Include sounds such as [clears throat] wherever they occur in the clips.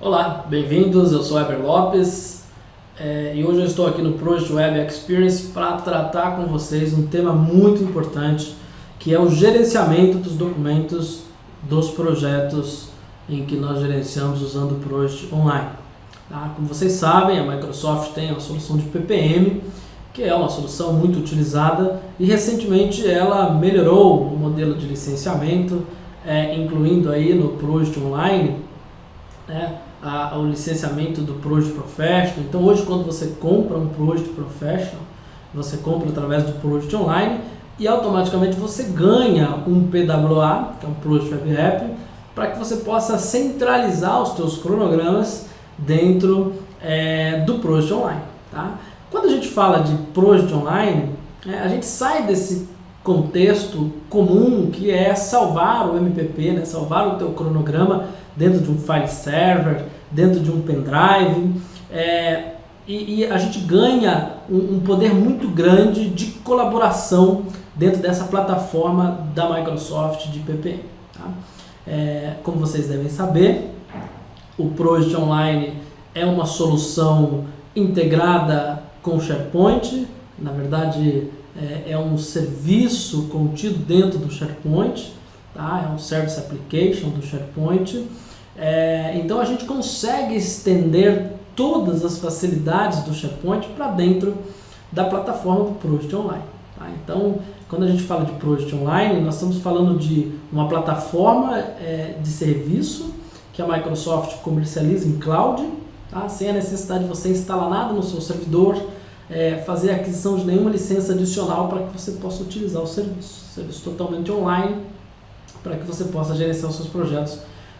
Olá, bem-vindos, eu sou Eber Lopes é, e hoje eu estou aqui no Project Web Experience para tratar com vocês um tema muito importante que é o gerenciamento dos documentos dos projetos em que nós gerenciamos usando o Project Online. Tá? Como vocês sabem, a Microsoft tem a solução de PPM, que é uma solução muito utilizada e recentemente ela melhorou o modelo de licenciamento, é, incluindo aí no Project Online né, a, o licenciamento do Project Professional. Então hoje quando você compra um Project Professional, você compra através do Project Online e automaticamente você ganha um PWA, que é um Project Web App, para que você possa centralizar os seus cronogramas dentro é, do Project Online. Tá? Quando a gente fala de Project Online, é, a gente sai desse contexto comum que é salvar o MPP, né? salvar o teu cronograma dentro de um file server, dentro de um pendrive, é, e, e, a gente ganha um, um, poder muito grande de colaboração dentro dessa plataforma da Microsoft de PPM. Tá? É, como vocês devem saber, o Project Online é uma solução integrada com o SharePoint, na verdade é, é, um serviço contido dentro do SharePoint, tá? é um Service Application do SharePoint, é, então a gente consegue estender todas as facilidades do SharePoint para dentro da plataforma do Project Online. Tá? Então, quando a gente fala de Project Online, nós estamos falando de uma plataforma é, de serviço que a Microsoft comercializa em cloud, tá? sem a necessidade de você instalar nada no seu servidor, é, fazer aquisição de nenhuma licença adicional para que você possa utilizar o serviço. Serviço totalmente online, para que você possa gerenciar os seus projetos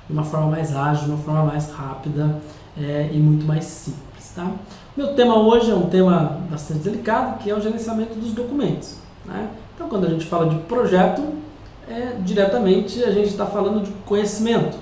de uma forma mais ágil, de uma forma mais rápida é, e muito mais simples. Tá? Meu tema hoje é um tema bastante delicado, que é o gerenciamento dos documentos. Né? Então, quando a gente fala de projeto, é, diretamente a gente está falando de conhecimento.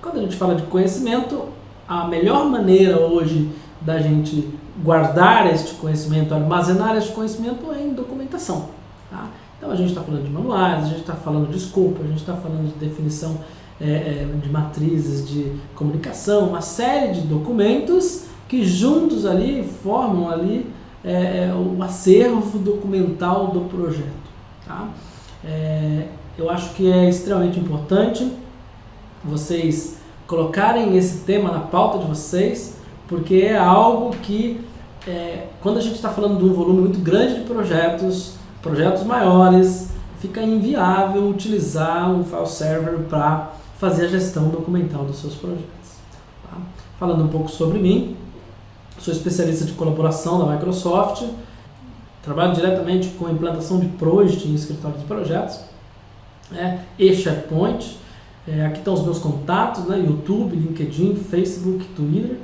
Quando a gente fala de conhecimento, a melhor maneira hoje da gente guardar este conhecimento, armazenar este conhecimento é em documentação. Tá? Então a gente está falando de manuais, a gente está falando de escopo, a gente está falando de definição é, é, de matrizes de comunicação, uma série de documentos que juntos ali formam ali é, é o acervo documental do projeto. Tá? É, eu acho que é extremamente importante vocês colocarem esse tema na pauta de vocês, porque é algo que, é, quando a gente está falando de um volume muito grande de projetos, projetos maiores, fica inviável utilizar um file server para fazer a gestão documental dos seus projetos. Tá? Falando um pouco sobre mim, sou especialista de colaboração da Microsoft, trabalho diretamente com a implantação de Project em escritório de projetos é, e SharePoint. É, aqui estão os meus contatos, né, YouTube, LinkedIn, Facebook, Twitter,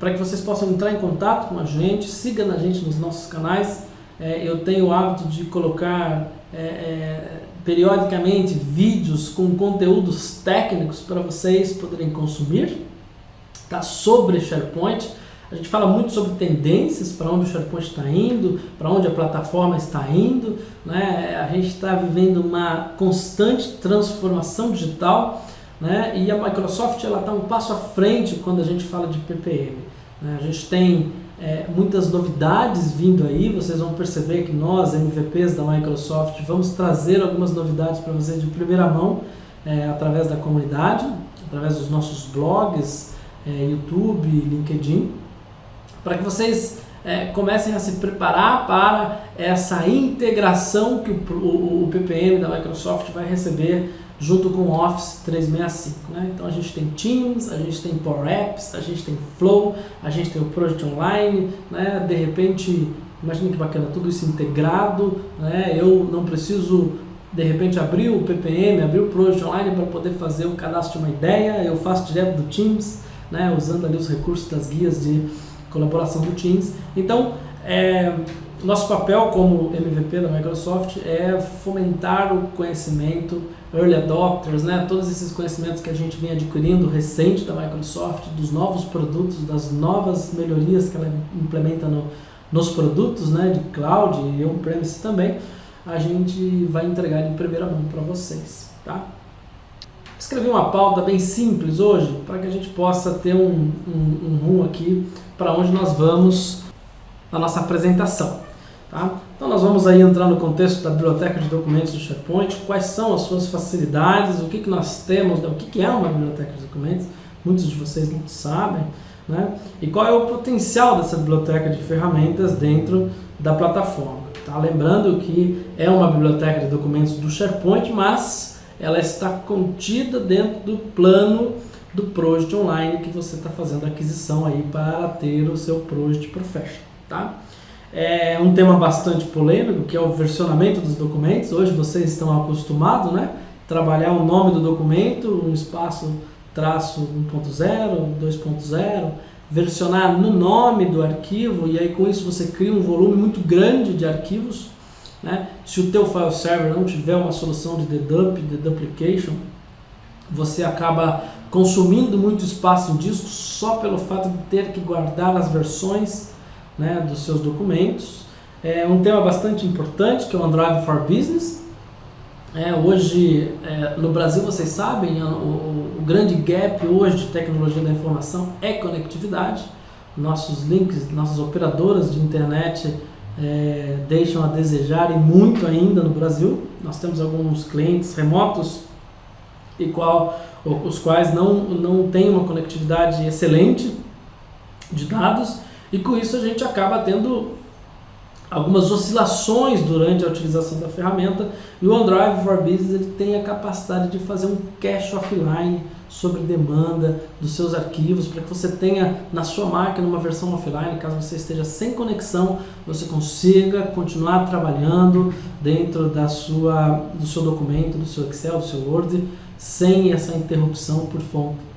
para que vocês possam entrar em contato com a gente, siga a gente nos nossos canais. É, eu tenho o hábito de colocar é, é, periodicamente vídeos com conteúdos técnicos para vocês poderem consumir tá? sobre SharePoint. A gente fala muito sobre tendências, para onde o SharePoint está indo, para onde a plataforma está indo. Né? A gente está vivendo uma constante transformação digital né? e a Microsoft está um passo à frente quando a gente fala de PPM. Né? A gente tem é, muitas novidades vindo aí, vocês vão perceber que nós, MVPs da Microsoft, vamos trazer algumas novidades para vocês de primeira mão é, através da comunidade, através dos nossos blogs, é, YouTube, LinkedIn, para que vocês é, comecem a se preparar para essa integração que o, o, o PPM da Microsoft vai receber junto com o Office 365. Né? Então a gente tem Teams, a gente tem Power Apps, a gente tem Flow, a gente tem o Project Online, né? de repente, imagina que bacana, tudo isso integrado, né? eu não preciso de repente abrir o PPM, abrir o Project Online para poder fazer o cadastro de uma ideia, eu faço direto do Teams, né? usando ali os recursos das guias de colaboração do Teams. Então, é, nosso papel como MVP da Microsoft é fomentar o conhecimento, early adopters, né, todos esses conhecimentos que a gente vem adquirindo recente da Microsoft, dos novos produtos, das novas melhorias que ela implementa no, nos produtos né, de cloud e on-premise também, a gente vai entregar em primeira mão para vocês. Tá? Escrevi uma pauta bem simples hoje para que a gente possa ter um, um, um rumo aqui para onde nós vamos na nossa apresentação. Tá? Então nós vamos aí entrar no contexto da biblioteca de documentos do SharePoint, quais são as suas facilidades, o que, que nós temos, né? o que, que é uma biblioteca de documentos, muitos de vocês não sabem, né? e qual é o potencial dessa biblioteca de ferramentas dentro da plataforma. Tá? Lembrando que é uma biblioteca de documentos do SharePoint, mas ela está contida dentro do plano do Project Online que você está fazendo aquisição aí para ter o seu Project Professional. Tá? É um tema bastante polêmico, que é o versionamento dos documentos. Hoje vocês estão acostumados, né? Trabalhar o nome do documento, um espaço traço 1.0, 2.0, versionar no nome do arquivo e aí com isso você cria um volume muito grande de arquivos. Né? Se o teu file server não tiver uma solução de dedup, deduplication, você acaba consumindo muito espaço em disco só pelo fato de ter que guardar as versões né, dos seus documentos. É um tema bastante importante que é o OneDrive for Business. É, hoje, é, no Brasil, vocês sabem, o, o, grande gap hoje de tecnologia da informação é conectividade. Nossos links, nossas operadoras de internet é, deixam a desejar e muito ainda no Brasil. Nós temos alguns clientes remotos e qual, os quais não, não têm uma conectividade excelente de dados e com isso a gente acaba tendo algumas oscilações durante a utilização da ferramenta e o OneDrive for Business ele tem a capacidade de fazer um cache offline sobre demanda dos seus arquivos para que você tenha na sua máquina uma versão offline, caso você esteja sem conexão, você consiga continuar trabalhando dentro da sua, do seu documento, do seu Excel, do seu Word, sem essa interrupção por,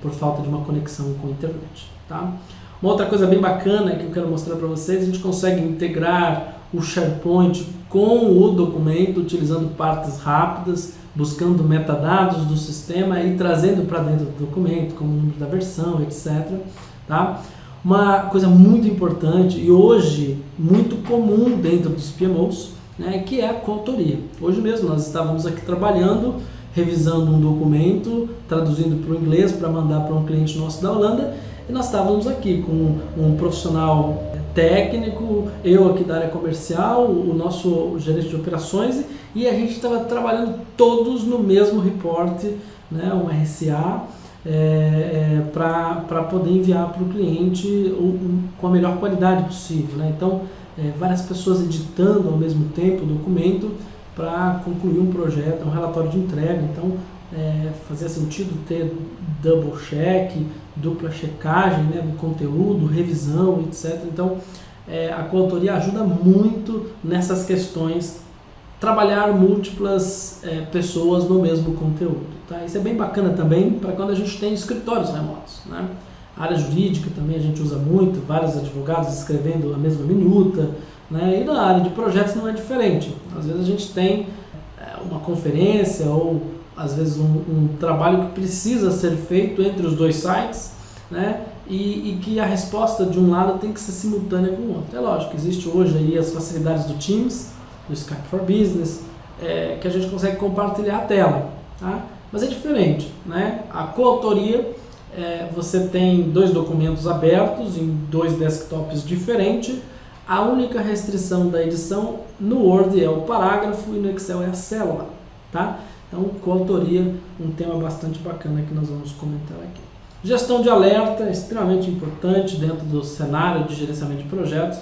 por falta de uma conexão com a internet. Tá? Uma outra coisa bem bacana que eu quero mostrar para vocês, a gente consegue integrar o SharePoint com o documento, utilizando partes rápidas, buscando metadados do sistema e trazendo para dentro do documento, como o número da versão, etc. Tá? Uma coisa muito importante e hoje muito comum dentro dos PMOs, né, que é a coautoria. Hoje mesmo nós estávamos aqui trabalhando, revisando um documento, traduzindo para o inglês para mandar para um cliente nosso da Holanda e nós estávamos aqui com um profissional técnico, eu aqui da área comercial, o nosso gerente de operações e a gente estava trabalhando todos no mesmo reporte, né, um RCA, é, é, para poder enviar para o cliente com a melhor qualidade possível. Né? Então, é, várias pessoas editando ao mesmo tempo o documento para concluir um projeto, um relatório de entrega. Então, é, fazia sentido ter double check, dupla checagem né, do conteúdo, revisão, etc. Então, é, a coautoria ajuda muito nessas questões, trabalhar múltiplas é, pessoas no mesmo conteúdo. Tá? Isso é bem bacana também para quando a gente tem escritórios remotos. Né? A área jurídica também a gente usa muito, vários advogados escrevendo a mesma minuta, né? e na área de projetos não é diferente. Às vezes a gente tem é, uma conferência ou às vezes um, um, trabalho que precisa ser feito entre os dois sites, né? E, e, que a resposta de um lado tem que ser simultânea com o outro. É lógico, existe hoje aí as facilidades do Teams, do Skype for Business, é, que a gente consegue compartilhar a tela, tá? Mas é diferente, né? A coautoria, é, você tem dois documentos abertos em dois desktops diferentes, a única restrição da edição no Word é o parágrafo e no Excel é a célula, tá? Então, coautoria, um tema bastante bacana que nós vamos comentar aqui. Gestão de alerta extremamente importante dentro do cenário de gerenciamento de projetos,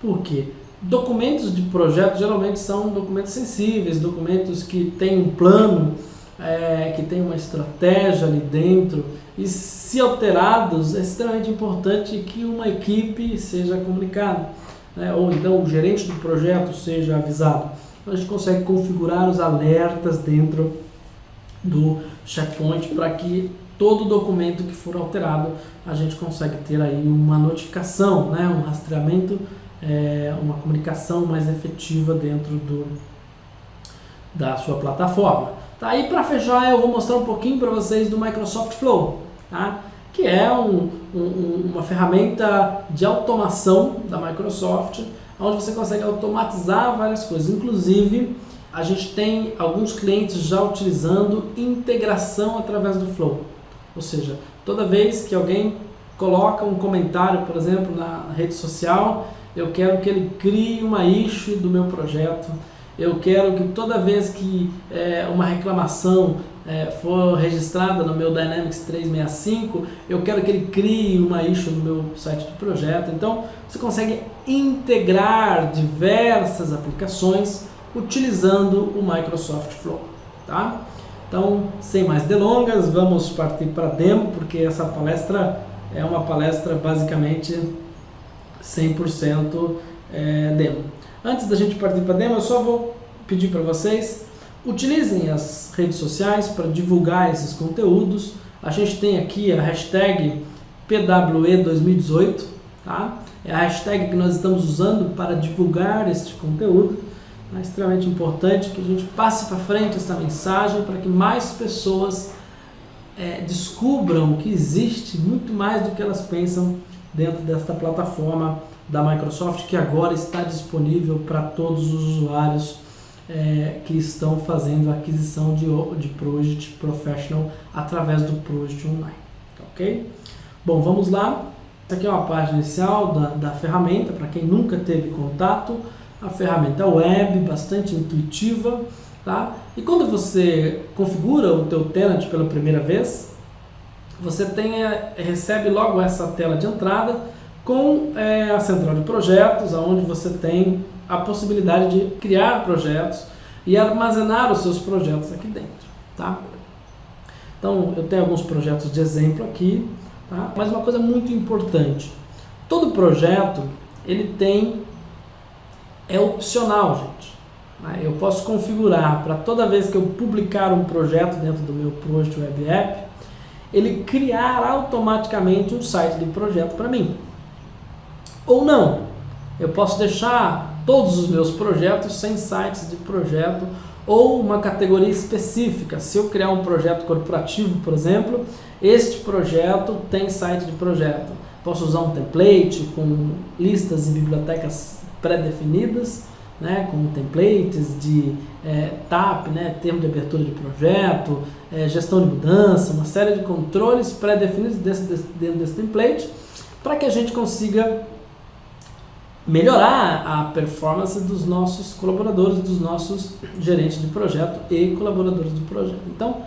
porque documentos de projeto geralmente são documentos sensíveis, documentos que têm um plano, é, que tem uma estratégia ali dentro, e se alterados, é extremamente importante que uma equipe seja comunicada, né? ou então o gerente do projeto seja avisado a gente consegue configurar os alertas dentro do SharePoint para que todo documento que for alterado a gente consegue ter aí uma notificação, né, um rastreamento, é, uma comunicação mais efetiva dentro do, da sua plataforma. Tá, e para fechar eu vou mostrar um pouquinho para vocês do Microsoft Flow, tá? que é um, um, uma ferramenta de automação da Microsoft onde você consegue automatizar várias coisas, inclusive a gente tem alguns clientes já utilizando integração através do Flow. Ou seja, toda vez que alguém coloca um comentário, por exemplo, na rede social, eu quero que ele crie uma issue do meu projeto, eu quero que toda vez que é, uma reclamação é, for registrada no meu Dynamics 365, eu quero que ele crie uma issue no meu site de projeto. Então, você consegue integrar diversas aplicações utilizando o Microsoft Flow. Tá? Então, sem mais delongas, vamos partir para a demo, porque essa palestra é uma palestra basicamente 100% é, demo. Antes da gente partir para a demo, eu só vou pedir para vocês, utilizem as redes sociais para divulgar esses conteúdos. A gente tem aqui a hashtag PWE2018, tá? é a hashtag que nós estamos usando para divulgar este conteúdo. É extremamente importante que a gente passe para frente essa mensagem para que mais pessoas é, descubram que existe muito mais do que elas pensam dentro desta plataforma da Microsoft que agora está disponível para todos os usuários é, que estão fazendo a aquisição de, de Project Professional através do Project Online. Ok? Bom, vamos lá. Essa aqui é uma página inicial da, da ferramenta, para quem nunca teve contato. A ferramenta web, bastante intuitiva. Tá? E quando você configura o teu tenant pela primeira vez, você tem, recebe logo essa tela de entrada com é, a central de projetos, onde você tem a possibilidade de criar projetos e armazenar os seus projetos aqui dentro. Tá? Então, eu tenho alguns projetos de exemplo aqui, tá? mas uma coisa muito importante, todo projeto ele tem, é opcional, gente. Né? Eu posso configurar para toda vez que eu publicar um projeto dentro do meu Project Web App, ele criar automaticamente um site de projeto para mim. Ou não, eu posso deixar todos os meus projetos sem sites de projeto ou uma categoria específica. Se eu criar um projeto corporativo, por exemplo, este projeto tem site de projeto. Posso usar um template com listas e bibliotecas pré-definidas, né, com templates de é, TAP, né, termo de abertura de projeto, é, gestão de mudança, uma série de controles pré-definidos dentro desse template, para que a gente consiga melhorar a performance dos nossos colaboradores, dos nossos gerentes de projeto e colaboradores do projeto. Então,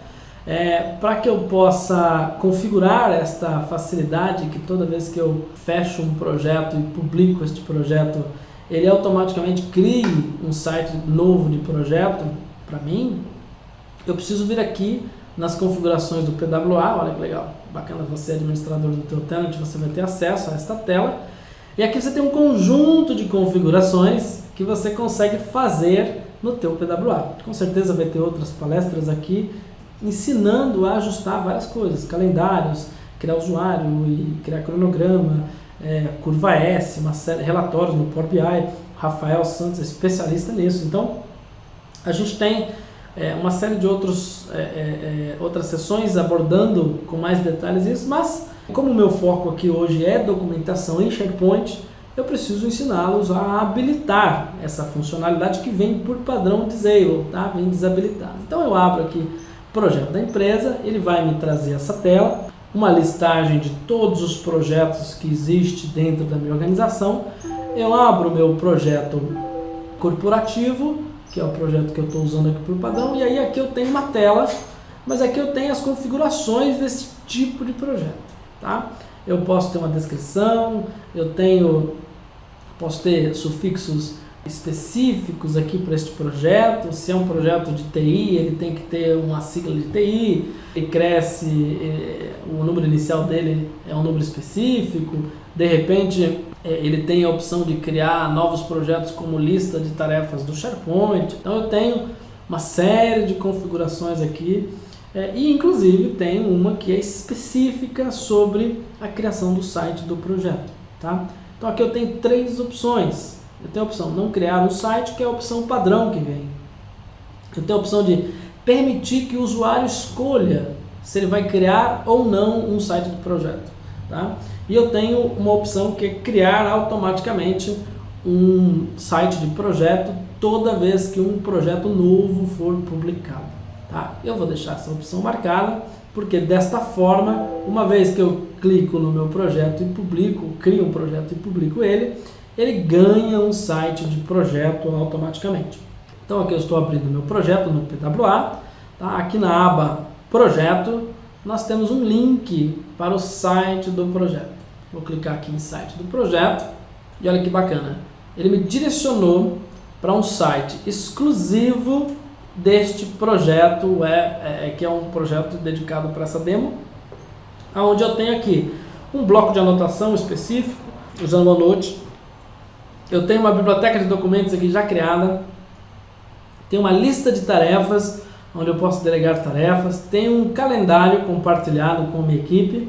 é, para que eu possa configurar esta facilidade que toda vez que eu fecho um projeto e publico este projeto, ele automaticamente crie um site novo de projeto para mim, eu preciso vir aqui nas configurações do PWA, olha que legal, bacana você administrador do teu tenant, você vai ter acesso a esta tela e aqui você tem um conjunto de configurações que você consegue fazer no teu PWA. Com certeza vai ter outras palestras aqui ensinando a ajustar várias coisas, calendários, criar usuário e criar cronograma, é, curva S, uma série, relatórios no Power BI. Rafael Santos é especialista nisso. Então, a gente tem é, uma série de outros, é, é, é outras sessões abordando com mais detalhes isso, mas como o meu foco aqui hoje é documentação em SharePoint, eu preciso ensiná-los a habilitar essa funcionalidade que vem por padrão disable, tá? vem desabilitado. Então eu abro aqui projeto da empresa, ele vai me trazer essa tela, uma listagem de todos os projetos que existe dentro da minha organização. Eu abro o meu projeto corporativo, que é o projeto que eu estou usando aqui por padrão, e aí aqui eu tenho uma tela, mas aqui eu tenho as configurações desse tipo de projeto tá? Eu posso ter uma descrição, eu tenho, posso ter sufixos específicos aqui para este projeto. Se é um projeto de TI, ele tem que ter uma sigla de TI, ele cresce, o número inicial dele é um número específico. De repente, eh, ele tem a opção de criar novos projetos como lista de tarefas do SharePoint. Então, eu tenho uma série de configurações aqui é, e inclusive tem uma que é específica sobre a criação do site do projeto. Tá? Então aqui eu tenho três opções. Eu tenho a opção não criar um site, que é a opção padrão que vem. Eu tenho a opção de permitir que o usuário escolha se ele vai criar ou não um site do projeto. Tá? E eu tenho uma opção que é criar automaticamente um site de projeto toda vez que um projeto novo for publicado. Tá? Eu vou deixar essa opção marcada, porque desta forma, uma vez que eu clico no meu projeto e publico, crio um projeto e publico ele, ele ganha um site de projeto automaticamente. Então aqui eu estou abrindo meu projeto no PWA, tá? aqui na aba projeto, nós temos um link para o site do projeto. Vou clicar aqui em site do projeto e olha que bacana. Ele me direcionou para um site exclusivo deste projeto, é, é, que é um projeto dedicado para essa demo, onde eu tenho aqui um bloco de anotação específico, usando o OneNote. Eu tenho uma biblioteca de documentos aqui já criada, tenho uma lista de tarefas, onde eu posso delegar tarefas, tenho um calendário compartilhado com a minha equipe,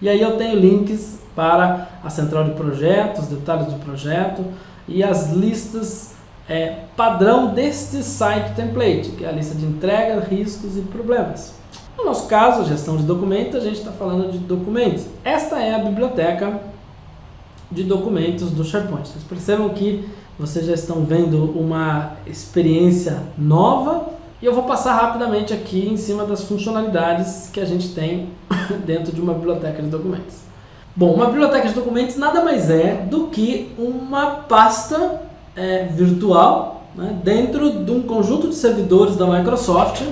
e aí eu tenho links para a central de projetos, detalhes do projeto e as listas é, padrão deste site template, que é a lista de entrega, riscos e problemas. No nosso caso, gestão de documentos, a gente está falando de documentos. Esta é a biblioteca de documentos do SharePoint. Vocês percebam que vocês já estão vendo uma experiência nova e eu vou passar rapidamente aqui em cima das funcionalidades que a gente tem [coughs] dentro de uma biblioteca de documentos. Bom, uma biblioteca de documentos nada mais é do que uma pasta é, virtual né, dentro de um conjunto de servidores da Microsoft,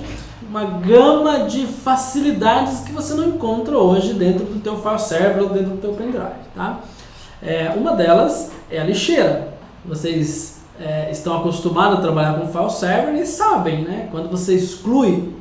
uma gama de facilidades que você não encontra hoje dentro do teu file server ou dentro do teu pendrive. Tá? É, uma delas é a lixeira. Vocês é, estão acostumados a trabalhar com file server e sabem, né? Quando você exclui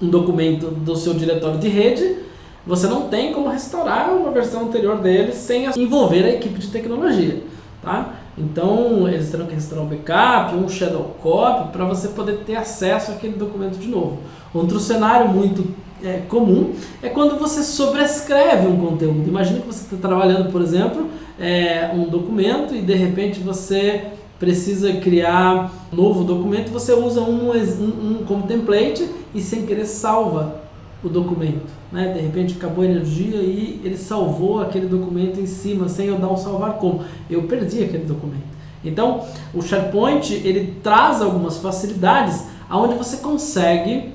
um documento do seu diretório de rede, você não tem como restaurar uma versão anterior dele sem envolver a equipe de tecnologia, tá? Então, eles terão que restaurar um backup, um shadow copy, para você poder ter acesso àquele documento de novo. Outro cenário muito é, comum é quando você sobrescreve um conteúdo. Imagina que você está trabalhando, por exemplo, é, um documento e de repente você precisa criar um novo documento, você usa um, um, um como template e sem querer salva o documento. Né? De repente acabou a energia e ele salvou aquele documento em cima sem eu dar um salvar como. Eu perdi aquele documento. Então, o SharePoint ele traz algumas facilidades onde você consegue,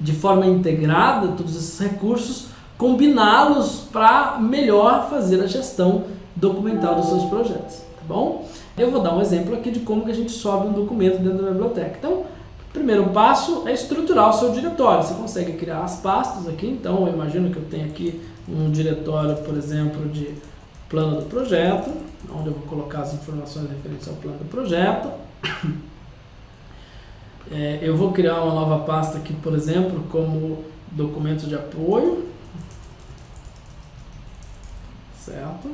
de forma integrada, todos esses recursos, combiná-los para melhor fazer a gestão documental dos seus projetos. Tá bom? Eu vou dar um exemplo aqui de como que a gente sobe um documento dentro da biblioteca. Então, o primeiro passo é estruturar o seu diretório. Você consegue criar as pastas aqui, então eu imagino que eu tenho aqui um diretório, por exemplo, de plano do projeto, onde eu vou colocar as informações referentes ao plano do projeto. [coughs] É, eu vou criar uma nova pasta aqui, por exemplo, como documentos de apoio. Certo?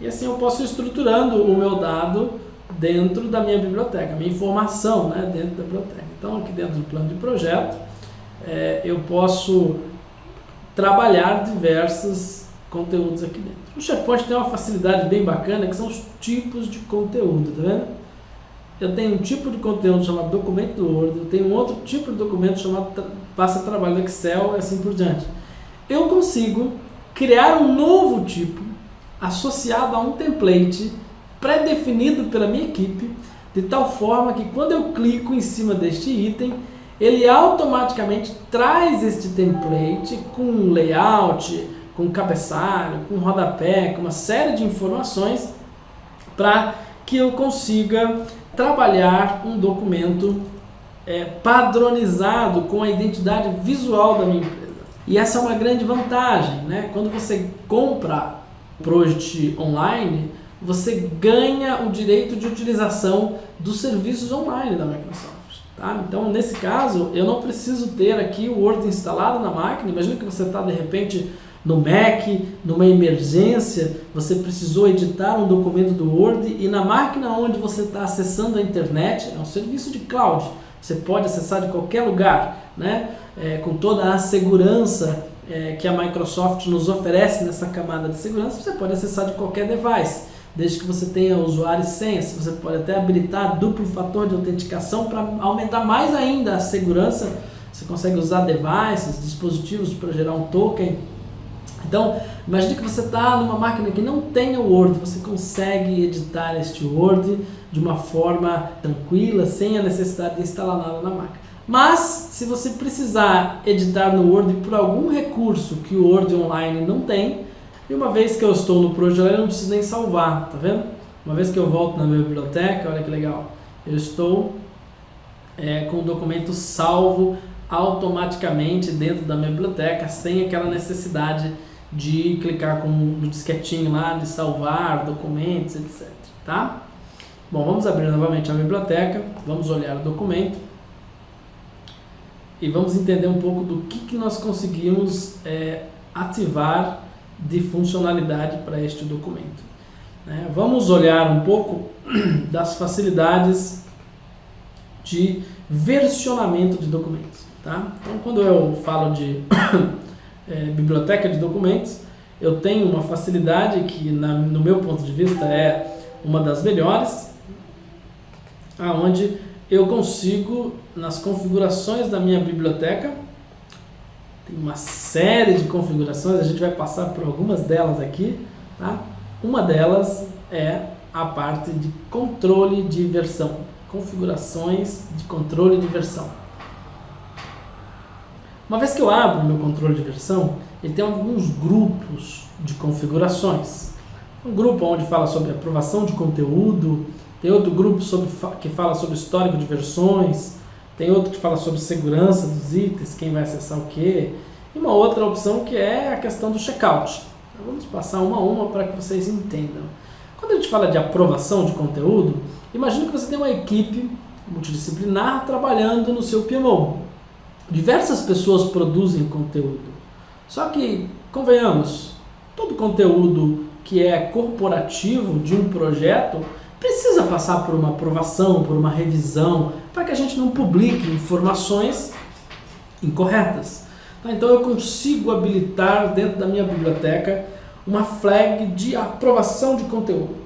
E assim eu posso ir estruturando o meu dado dentro da minha biblioteca, minha informação né, dentro da biblioteca. Então aqui dentro do plano de projeto é, eu posso trabalhar diversos conteúdos aqui dentro. O SharePoint tem uma facilidade bem bacana que são os tipos de conteúdo, tá vendo? Eu tenho um tipo de conteúdo chamado documento do Word, eu tenho outro tipo de documento chamado passa trabalho do Excel e assim por diante. Eu consigo criar um novo tipo associado a um template pré-definido pela minha equipe, de tal forma que quando eu clico em cima deste item, ele automaticamente traz este template com layout, com cabeçalho, com rodapé, com uma série de informações para que eu consiga trabalhar um documento é, padronizado com a identidade visual da minha empresa. E essa é uma grande vantagem, né? Quando você compra Project Online, você ganha o direito de utilização dos serviços online da Microsoft. Tá? Então, nesse caso, eu não preciso ter aqui o Word instalado na máquina. Imagina que você está, de repente, no Mac, numa emergência, você precisou editar um documento do Word e na máquina onde você está acessando a internet, é um serviço de cloud, você pode acessar de qualquer lugar, né? É, com toda a segurança é, que a Microsoft nos oferece nessa camada de segurança, você pode acessar de qualquer device, desde que você tenha usuário e senha. Você pode até habilitar duplo fator de autenticação para aumentar mais ainda a segurança. Você consegue usar devices, dispositivos para gerar um token. Então, imagine que você está numa máquina que não o Word, você consegue editar este Word de uma forma tranquila, sem a necessidade de instalar nada na máquina. Mas, se você precisar editar no Word por algum recurso que o Word Online não tem, e uma vez que eu estou no projeto, eu não preciso nem salvar, tá vendo? Uma vez que eu volto na minha biblioteca, olha que legal, eu estou é, com o documento salvo automaticamente dentro da minha biblioteca, sem aquela necessidade de clicar com no disquetinho lá, de salvar documentos, etc. Tá? Bom, vamos abrir novamente a biblioteca, vamos olhar o documento e vamos entender um pouco do que, que nós conseguimos é, ativar de funcionalidade para este documento. Né? Vamos olhar um pouco [clears throat] das facilidades de versionamento de documentos. Tá? Então, quando eu falo de [clears throat] é, biblioteca de documentos, eu tenho uma facilidade que, na, no meu ponto de vista, é uma das melhores, aonde eu consigo, nas configurações da minha biblioteca, tem uma série de configurações, a gente vai passar por algumas delas aqui, tá? Uma delas é a parte de controle de versão, configurações de controle de versão. Uma vez que eu abro meu controle de versão, ele tem alguns grupos de configurações. Um grupo onde fala sobre aprovação de conteúdo, tem outro grupo sobre, que fala sobre histórico de versões, tem outro que fala sobre segurança dos itens, quem vai acessar o que, e uma outra opção que é a questão do checkout. Então, vamos passar uma a uma para que vocês entendam. Quando a gente fala de aprovação de conteúdo, imagine que você tem uma equipe multidisciplinar trabalhando no seu PMO. Diversas pessoas produzem conteúdo. Só que, convenhamos, todo conteúdo que é corporativo de um projeto precisa passar por uma aprovação, por uma revisão, para que a gente não publique informações incorretas. Tá? Então eu consigo habilitar dentro da minha biblioteca uma flag de aprovação de conteúdo.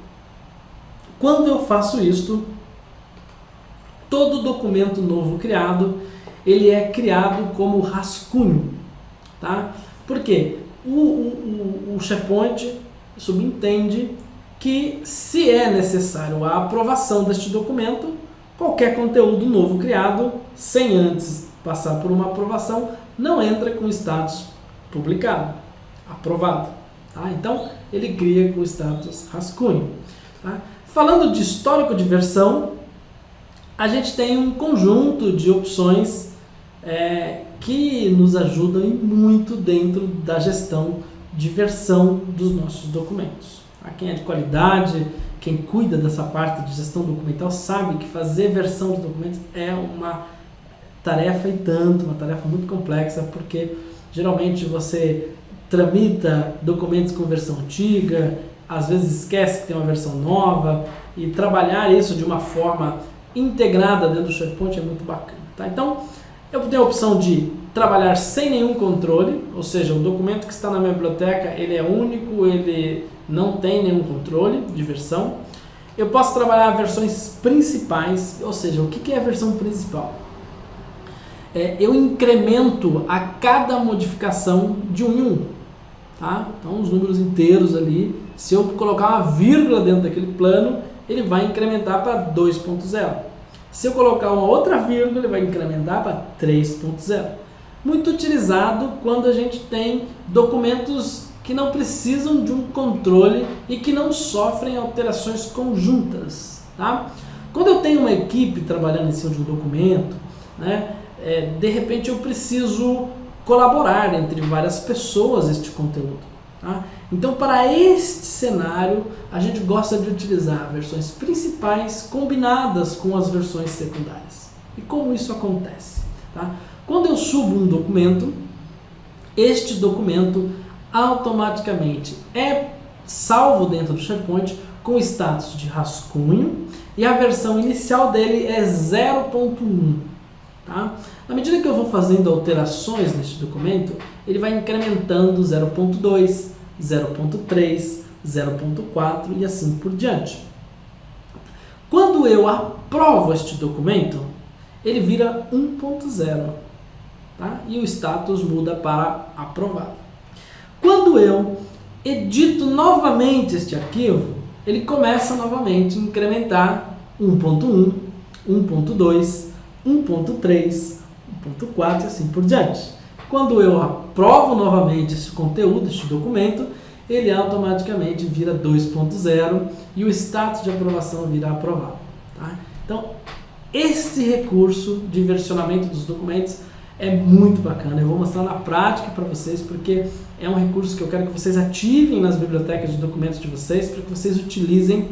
Quando eu faço isto, todo documento novo criado, ele é criado como rascunho. Tá? Por quê? O, o, o, o SharePoint subentende que, se é necessário a aprovação deste documento, qualquer conteúdo novo criado, sem antes passar por uma aprovação, não entra com status publicado, aprovado. Tá? Então, ele cria com status rascunho. Tá? Falando de histórico de versão, a gente tem um conjunto de opções é, que nos ajudam muito dentro da gestão de versão dos nossos documentos. A quem é de qualidade, quem cuida dessa parte de gestão documental sabe que fazer versão de documentos é uma tarefa e tanto, uma tarefa muito complexa, porque geralmente você tramita documentos com versão antiga, às vezes esquece que tem uma versão nova, e trabalhar isso de uma forma integrada dentro do SharePoint é muito bacana. Tá? Então, eu tenho a opção de trabalhar sem nenhum controle, ou seja, o documento que está na minha biblioteca ele é único, ele não tem nenhum controle de versão. Eu posso trabalhar versões principais, ou seja, o que é a versão principal? É, eu incremento a cada modificação de um em um. Tá? Então, os números inteiros ali, se eu colocar uma vírgula dentro daquele plano, ele vai incrementar para 2.0. Se eu colocar uma outra vírgula, ele vai incrementar para 3.0 muito utilizado quando a gente tem documentos que não precisam de um controle e que não sofrem alterações conjuntas. Tá? Quando eu tenho uma equipe trabalhando em cima de um documento, né, é, de repente eu preciso colaborar entre várias pessoas este conteúdo. Tá? Então, para este cenário, a gente gosta de utilizar versões principais combinadas com as versões secundárias. E como isso acontece? Tá? Quando eu subo um documento, este documento automaticamente é salvo dentro do SharePoint com status de rascunho e a versão inicial dele é 0.1. Tá? Na medida que eu vou fazendo alterações neste documento, ele vai incrementando 0.2, 0.3, 0.4 e assim por diante. Quando eu aprovo este documento, ele vira 1.0 tá? e o status muda para aprovado. Quando eu edito novamente este arquivo, ele começa novamente a incrementar 1.1, 1.2, 1.3, 1.4 e assim por diante. Quando eu aprovo novamente esse conteúdo, este documento, ele automaticamente vira 2.0 e o status de aprovação virá aprovado. Tá? Então, este recurso de versionamento dos documentos é muito bacana. Eu vou mostrar na prática para vocês, porque é um recurso que eu quero que vocês ativem nas bibliotecas de documentos de vocês, para que vocês utilizem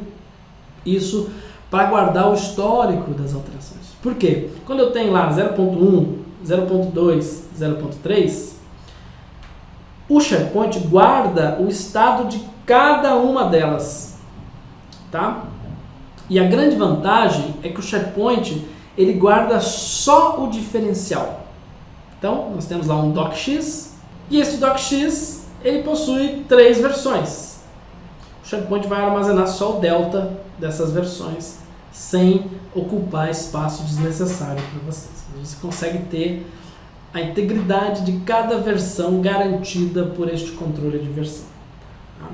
isso para guardar o histórico das alterações. Por quê? Quando eu tenho lá 0.1, 0.2, 0.3, o SharePoint guarda o estado de cada uma delas, tá? E a grande vantagem é que o SharePoint ele guarda só o diferencial. Então, nós temos lá um docx, e esse docx ele possui três versões. O SharePoint vai armazenar só o delta dessas versões, sem ocupar espaço desnecessário para vocês. Você consegue ter a integridade de cada versão garantida por este controle de versão. Tá?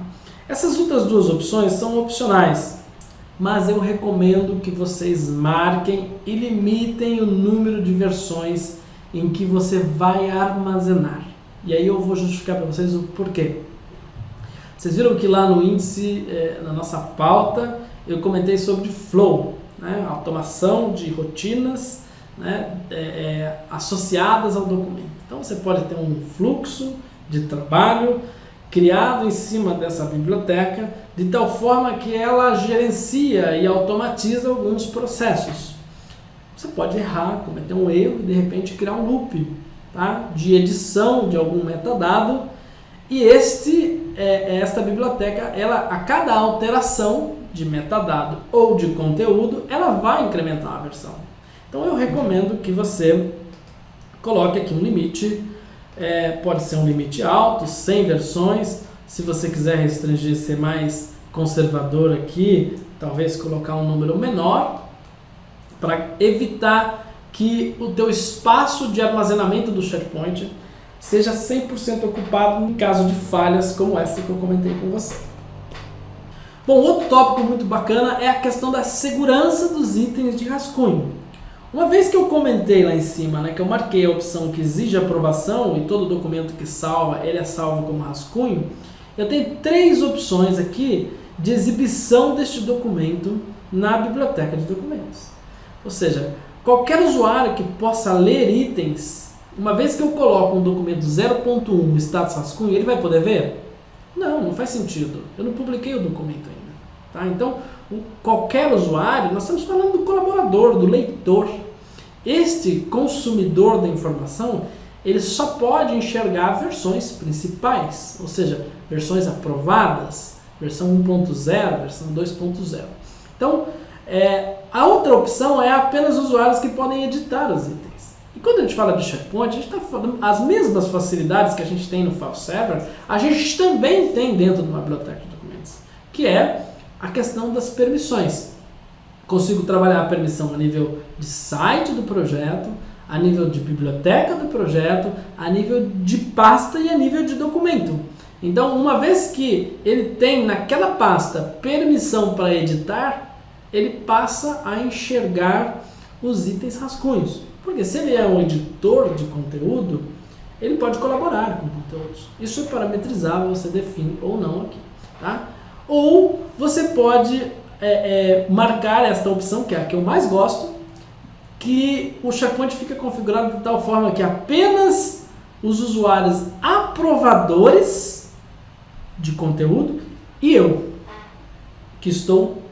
Essas outras duas opções são opcionais, mas eu recomendo que vocês marquem e limitem o número de versões em que você vai armazenar. E aí eu vou justificar para vocês o porquê. Vocês viram que lá no índice, eh, na nossa pauta, eu comentei sobre flow, né? automação de rotinas né, é, é, associadas ao documento. Então você pode ter um fluxo de trabalho criado em cima dessa biblioteca de tal forma que ela gerencia e automatiza alguns processos. Você pode errar, cometer um erro e de repente criar um loop tá? de edição de algum metadado e este, é, esta biblioteca, ela, a cada alteração de metadado ou de conteúdo, ela vai incrementar a versão. Então eu recomendo que você coloque aqui um limite, é, pode ser um limite alto, 100 versões, se você quiser restringir, ser mais conservador aqui, talvez colocar um número menor, para evitar que o teu espaço de armazenamento do SharePoint seja 100% ocupado em caso de falhas como essa que eu comentei com você. Bom, outro tópico muito bacana é a questão da segurança dos itens de rascunho. Uma vez que eu comentei lá em cima, né, que eu marquei a opção que exige aprovação e todo documento que salva, ele é salvo como rascunho, eu tenho três opções aqui de exibição deste documento na biblioteca de documentos. Ou seja, qualquer usuário que possa ler itens, uma vez que eu coloco um documento 0.1 status rascunho, ele vai poder ver? Não, não faz sentido. Eu não publiquei o documento ainda. Tá? Então, qualquer usuário, nós estamos falando do colaborador, do leitor. Este consumidor da informação, ele só pode enxergar versões principais, ou seja, versões aprovadas, versão 1.0, versão 2.0. Então, é, a outra opção é apenas usuários que podem editar os itens. E quando a gente fala de SharePoint, a gente está falando as mesmas facilidades que a gente tem no file server, a gente também tem dentro de uma biblioteca de documentos, que é a questão das permissões. Consigo trabalhar a permissão a nível de site do projeto, a nível de biblioteca do projeto, a nível de pasta e a nível de documento. Então, uma vez que ele tem naquela pasta permissão para editar, ele passa a enxergar os itens rascunhos. Porque se ele é um editor de conteúdo, ele pode colaborar com conteúdos. Isso é parametrizável, você define ou não aqui. Tá? Ou você pode é, é, marcar esta opção, que é a que eu mais gosto, que o SharePoint fica configurado de tal forma que apenas os usuários aprovadores de conteúdo e eu, que estou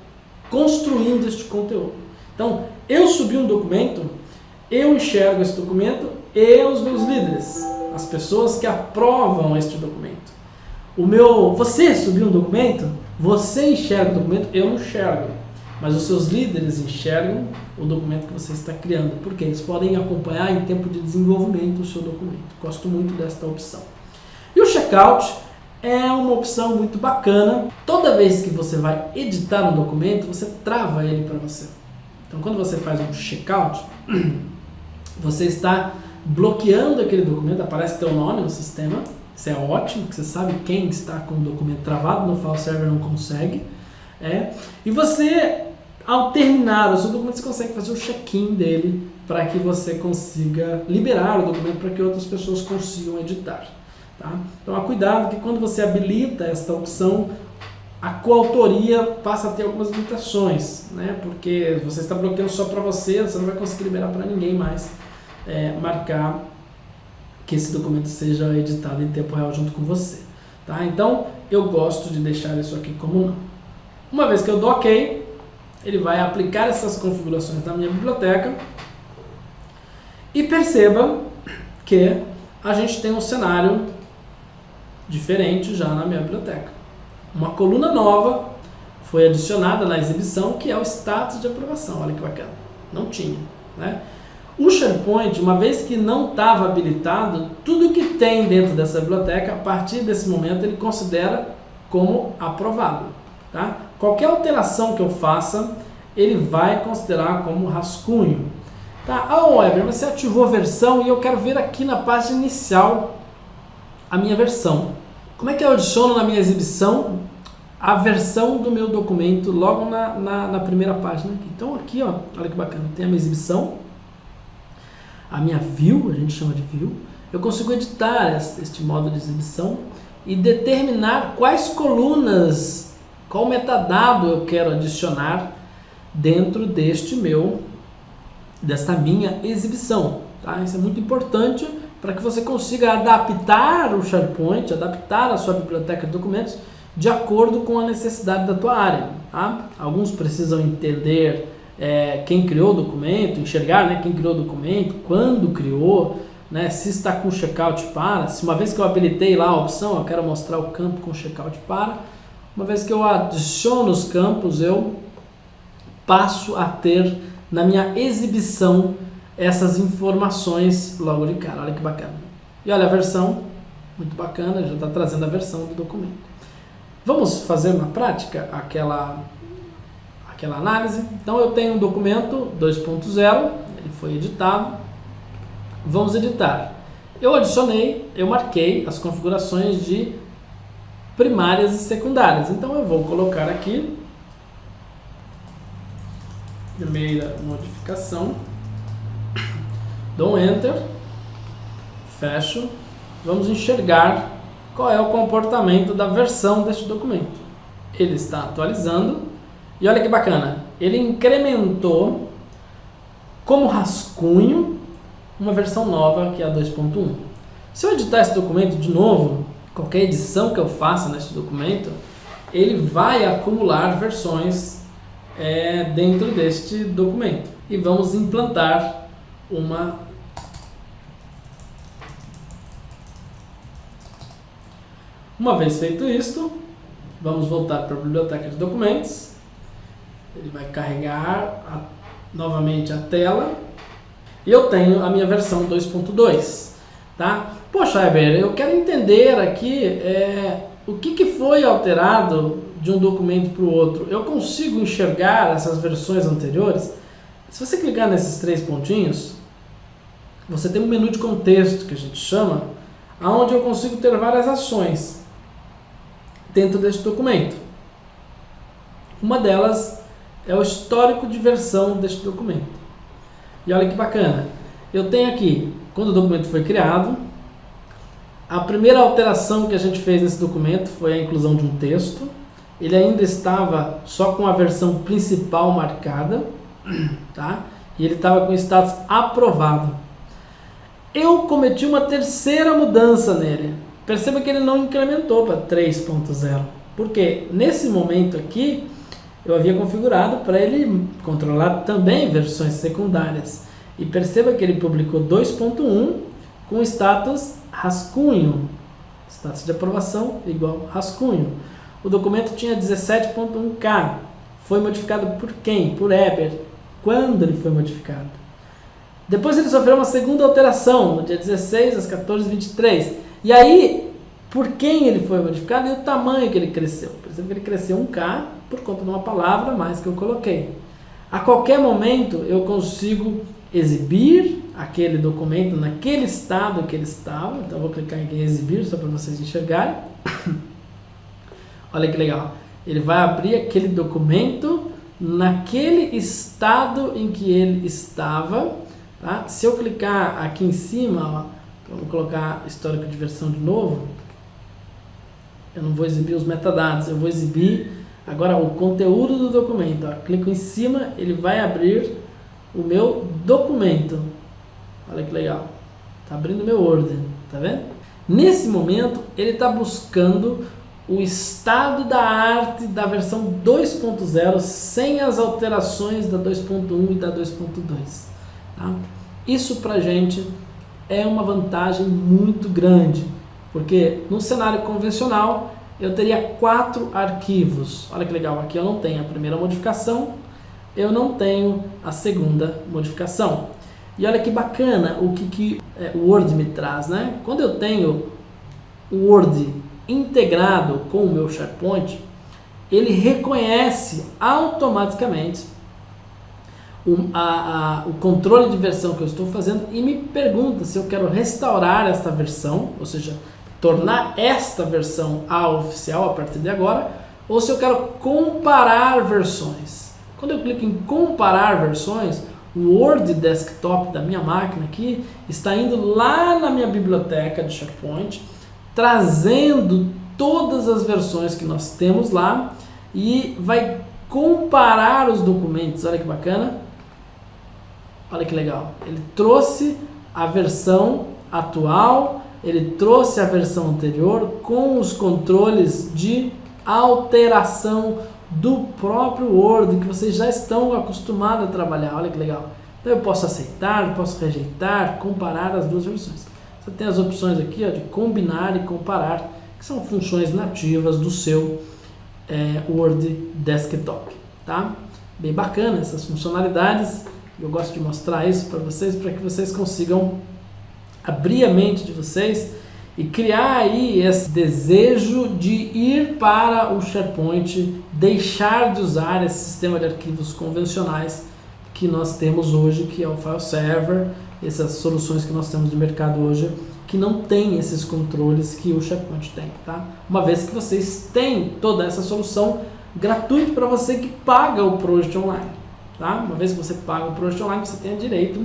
construindo este conteúdo. Então, eu subi um documento, eu enxergo esse documento e os meus líderes, as pessoas que aprovam este documento. O meu, você subiu um documento, você enxerga o documento, eu não enxergo. Mas os seus líderes enxergam o documento que você está criando, porque eles podem acompanhar em tempo de desenvolvimento o seu documento. Gosto muito desta opção. E o checkout é uma opção muito bacana. Toda vez que você vai editar um documento, você trava ele para você. Então, quando você faz um checkout, [clears throat] você está bloqueando aquele documento, aparece teu nome no sistema, Isso é ótimo, porque você sabe quem está com o documento travado, no file server não consegue. É. E você, ao terminar o seu documento, você consegue fazer o check-in dele para que você consiga liberar o documento para que outras pessoas consigam editar. Tá? Então, cuidado que quando você habilita esta opção, a coautoria passa a ter algumas limitações, né? porque você está bloqueando só para você, você não vai conseguir liberar para ninguém mais é, marcar que esse documento seja editado em tempo real junto com você. Tá? Então, eu gosto de deixar isso aqui como não. Uma vez que eu dou OK, ele vai aplicar essas configurações na minha biblioteca e perceba que a gente tem um cenário diferente já na minha biblioteca. Uma coluna nova foi adicionada na exibição, que é o status de aprovação. Olha que bacana. Não tinha. Né? O SharePoint, uma vez que não estava habilitado, tudo que tem dentro dessa biblioteca, a partir desse momento, ele considera como aprovado. Tá? Qualquer alteração que eu faça, ele vai considerar como rascunho. Tá? Ah, Weber, você ativou a versão e eu quero ver aqui na página inicial a minha versão. Como é que eu adiciono na minha exibição a versão do meu documento logo na, na, na primeira página? Então aqui, ó, olha que bacana, tem a minha exibição, a minha view, a gente chama de view, eu consigo editar este modo de exibição e determinar quais colunas, qual metadado eu quero adicionar dentro deste meu, desta minha exibição. Tá? Isso é muito importante para que você consiga adaptar o SharePoint, adaptar a sua biblioteca de documentos de acordo com a necessidade da tua área. Tá? Alguns precisam entender é, quem criou o documento, enxergar né, quem criou o documento, quando criou, né, se está com checkout para, se uma vez que eu habilitei lá a opção, eu quero mostrar o campo com checkout para, uma vez que eu adiciono os campos, eu passo a ter na minha exibição essas informações logo de cara. Olha que bacana. E olha a versão, muito bacana, já está trazendo a versão do documento. Vamos fazer na prática aquela, aquela análise. Então eu tenho um documento 2.0, ele foi editado. Vamos editar. Eu adicionei, eu marquei as configurações de primárias e secundárias. Então eu vou colocar aqui primeira modificação Dou um Enter, fecho, vamos enxergar qual é o comportamento da versão deste documento. Ele está atualizando e olha que bacana, ele incrementou como rascunho uma versão nova que é a 2.1. Se eu editar esse documento de novo, qualquer edição que eu faça neste documento, ele vai acumular versões é, dentro deste documento. E vamos implantar uma Uma vez feito isto, vamos voltar para a biblioteca de documentos. Ele vai carregar a, novamente a tela. E eu tenho a minha versão 2.2. Tá? Poxa, Eber, eu quero entender aqui é, o que, que foi alterado de um documento para o outro. Eu consigo enxergar essas versões anteriores? Se você clicar nesses três pontinhos, você tem um menu de contexto que a gente chama, onde eu consigo ter várias ações dentro deste documento. Uma delas é o histórico de versão deste documento. E olha que bacana, eu tenho aqui, quando o documento foi criado, a primeira alteração que a gente fez nesse documento foi a inclusão de um texto. Ele ainda estava só com a versão principal marcada, [clears throat] tá? E ele estava com status aprovado. Eu cometi uma terceira mudança nele. Perceba que ele não incrementou para 3.0, porque nesse momento aqui eu havia configurado para ele controlar também versões secundárias. E perceba que ele publicou 2.1 com status rascunho, status de aprovação igual rascunho. O documento tinha 17.1K, foi modificado por quem? Por Eber. Quando ele foi modificado? Depois ele sofreu uma segunda alteração, no dia 16 às 14h23. E aí, por quem ele foi modificado e o tamanho que ele cresceu. Por exemplo, ele cresceu um K por conta de uma palavra mais que eu coloquei. A qualquer momento eu consigo exibir aquele documento naquele estado que ele estava. Então, vou clicar em exibir só para vocês enxergarem. [coughs] Olha que legal. Ele vai abrir aquele documento naquele estado em que ele estava. Tá? Se eu clicar aqui em cima, ó, vamos colocar histórico de versão de novo. Eu não vou exibir os metadados, eu vou exibir agora o conteúdo do documento. Ó. Clico em cima, ele vai abrir o meu documento. Olha que legal. Está abrindo meu Word, tá vendo? Nesse momento, ele está buscando o estado da arte da versão 2.0 sem as alterações da 2.1 e da 2.2. Tá? Isso para gente é uma vantagem muito grande, porque no cenário convencional eu teria quatro arquivos. Olha que legal, aqui eu não tenho a primeira modificação, eu não tenho a segunda modificação. E olha que bacana o que, que é, o Word me traz, né? Quando eu tenho o Word integrado com o meu SharePoint, ele reconhece automaticamente o, a, a, o controle de versão que eu estou fazendo e me pergunta se eu quero restaurar esta versão, ou seja, tornar esta versão a oficial a partir de agora, ou se eu quero comparar versões. Quando eu clico em comparar versões, o Word Desktop da minha máquina aqui está indo lá na minha biblioteca de SharePoint, trazendo todas as versões que nós temos lá e vai comparar os documentos. Olha que bacana. Olha que legal. Ele trouxe a versão atual, ele trouxe a versão anterior com os controles de alteração do próprio Word que vocês já estão acostumados a trabalhar. Olha que legal. Então eu posso aceitar, posso rejeitar, comparar as duas versões. Você tem as opções aqui ó, de combinar e comparar, que são funções nativas do seu é, Word Desktop. Tá? Bem bacana essas funcionalidades. Eu gosto de mostrar isso para vocês, para que vocês consigam abrir a mente de vocês e criar aí esse desejo de ir para o SharePoint, deixar de usar esse sistema de arquivos convencionais que nós temos hoje, que é o file server, essas soluções que nós temos de mercado hoje, que não tem esses controles que o SharePoint tem, tá? Uma vez que vocês têm toda essa solução gratuito para você que paga o Project Online, tá? Uma vez que você paga o Project Online, você tem direito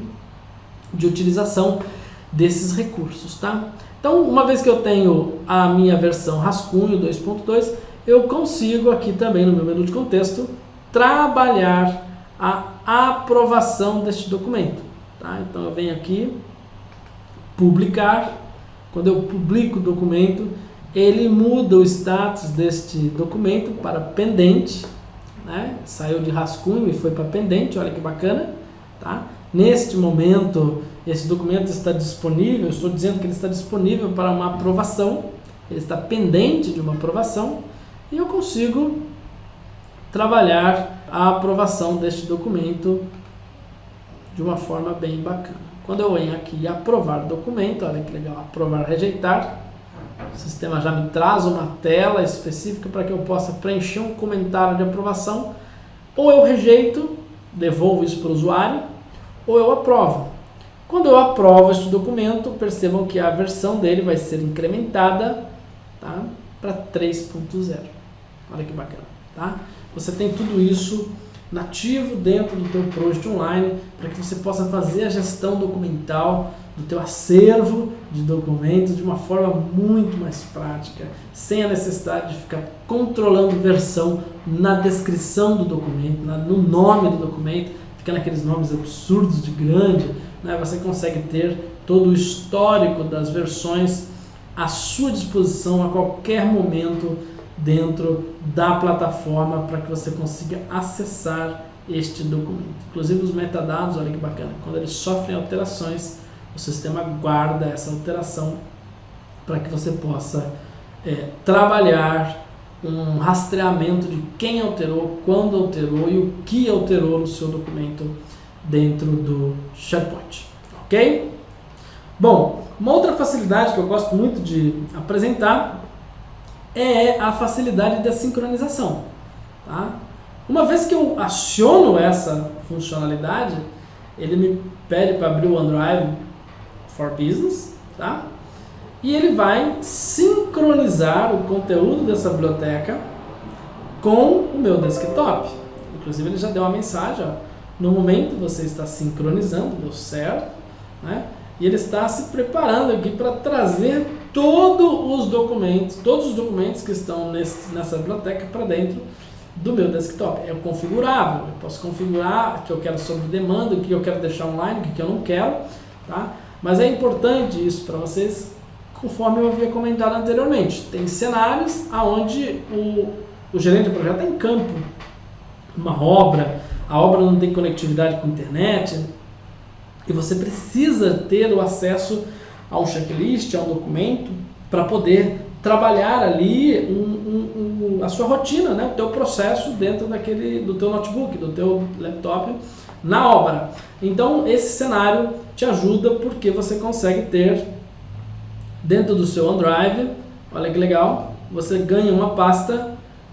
de utilização desses recursos, tá? Então, uma vez que eu tenho a minha versão rascunho 2.2, eu consigo aqui também no meu menu de contexto trabalhar a aprovação deste documento. Tá? Então eu venho aqui, publicar, quando eu publico o documento, ele muda o status deste documento para pendente, né? saiu de rascunho e foi para pendente, olha que bacana. Tá? Neste momento, esse documento está disponível, estou dizendo que ele está disponível para uma aprovação, ele está pendente de uma aprovação, e eu consigo trabalhar a aprovação deste documento de uma forma bem bacana. Quando eu venho aqui aprovar documento, olha que legal, aprovar, rejeitar, o sistema já me traz uma tela específica para que eu possa preencher um comentário de aprovação, ou eu rejeito, devolvo isso para o usuário, ou eu aprovo. Quando eu aprovo este documento, percebam que a versão dele vai ser incrementada tá, para 3.0. Olha que bacana. Tá? Você tem tudo isso nativo dentro do teu Project Online para que você possa fazer a gestão documental do teu acervo de documentos de uma forma muito mais prática, sem a necessidade de ficar controlando versão na descrição do documento, na, no nome do documento, ficando aqueles nomes absurdos de grande, né? você consegue ter todo o histórico das versões à sua disposição a qualquer momento dentro da plataforma para que você consiga acessar este documento. Inclusive os metadados, olha que bacana, quando eles sofrem alterações, o sistema guarda essa alteração para que você possa é, trabalhar um rastreamento de quem alterou, quando alterou e o que alterou no seu documento dentro do SharePoint, ok? Bom, uma outra facilidade que eu gosto muito de apresentar é a facilidade da sincronização. Tá? Uma vez que eu aciono essa funcionalidade, ele me pede para abrir o OneDrive for Business, tá? E ele vai sincronizar o conteúdo dessa biblioteca com o meu desktop. Inclusive ele já deu uma mensagem, ó, no momento você está sincronizando, deu certo, né? E ele está se preparando aqui para trazer todos os documentos, todos os documentos que estão nesse, nessa biblioteca para dentro do meu desktop. É configurável, eu posso configurar o que eu quero sobre demanda, o que eu quero deixar online, o que eu não quero, tá? Mas é importante isso para vocês, conforme eu havia comentado anteriormente. Tem cenários onde o, o gerente do projeto está em campo, uma obra, a obra não tem conectividade com internet, e você precisa ter o acesso a um checklist, a um documento, para poder trabalhar ali um, um, um, a sua rotina, né? o teu processo dentro daquele, do teu notebook, do teu laptop na obra. Então esse cenário te ajuda porque você consegue ter dentro do seu OneDrive, olha que legal, você ganha uma pasta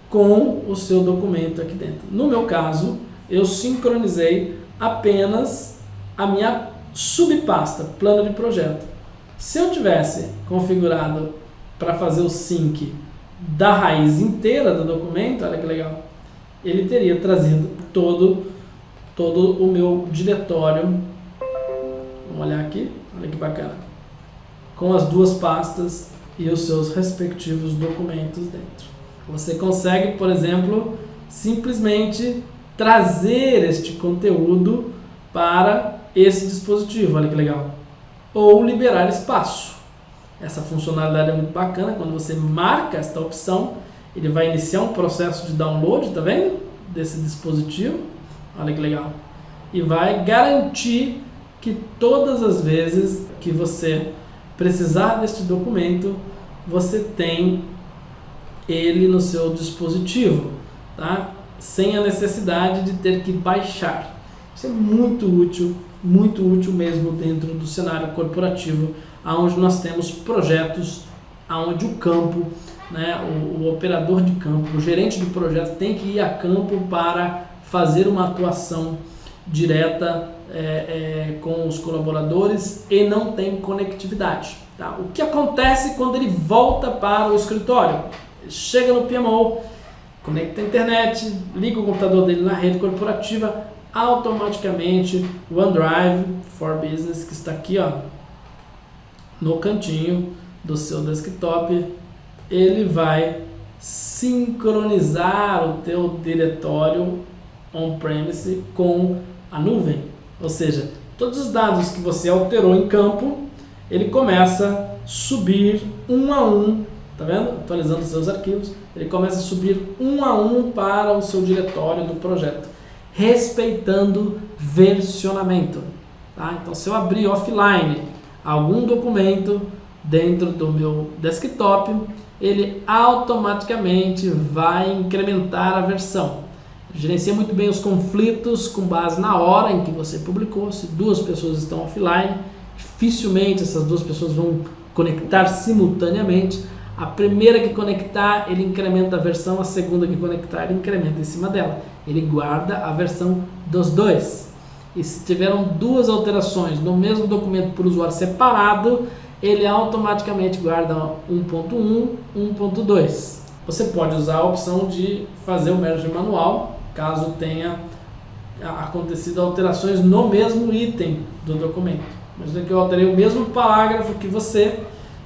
com o seu documento aqui dentro. No meu caso, eu sincronizei apenas a minha subpasta, plano de projeto. Se eu tivesse configurado para fazer o sync da raiz inteira do documento, olha que legal, ele teria trazido todo, todo o meu diretório. Vamos olhar aqui, olha que bacana. Com as duas pastas e os seus respectivos documentos dentro. Você consegue, por exemplo, simplesmente trazer este conteúdo para esse dispositivo, olha que legal. Ou liberar espaço. Essa funcionalidade é muito bacana, quando você marca esta opção, ele vai iniciar um processo de download, tá vendo? Desse dispositivo, olha que legal. E vai garantir que todas as vezes que você precisar deste documento, você tem ele no seu dispositivo, tá? Sem a necessidade de ter que baixar. Isso é muito útil muito útil mesmo dentro do cenário corporativo, aonde nós temos projetos, aonde o campo, né, o, o operador de campo, o gerente de projeto tem que ir a campo para fazer uma atuação direta é, é, com os colaboradores e não tem conectividade. Tá? O que acontece quando ele volta para o escritório? Chega no PMO, conecta a internet, liga o computador dele na rede corporativa, automaticamente o OneDrive for Business, que está aqui ó, no cantinho do seu desktop, ele vai sincronizar o teu diretório on-premise com a nuvem. Ou seja, todos os dados que você alterou em campo, ele começa a subir um a um, tá vendo? Atualizando seus arquivos, ele começa a subir um a um para o seu diretório do projeto respeitando versionamento. Tá? Então, se eu abrir offline algum documento dentro do meu desktop, ele automaticamente vai incrementar a versão. Gerencia muito bem os conflitos com base na hora em que você publicou. Se duas pessoas estão offline, dificilmente essas duas pessoas vão conectar simultaneamente. A primeira que conectar, ele incrementa a versão, a segunda que conectar, ele incrementa em cima dela. Ele guarda a versão dos dois. E se tiveram duas alterações no mesmo documento por usuário separado, ele automaticamente guarda 1.1, 1.2. Você pode usar a opção de fazer o merge manual, caso tenha acontecido alterações no mesmo item do documento. Imagina que eu alterei o mesmo parágrafo que você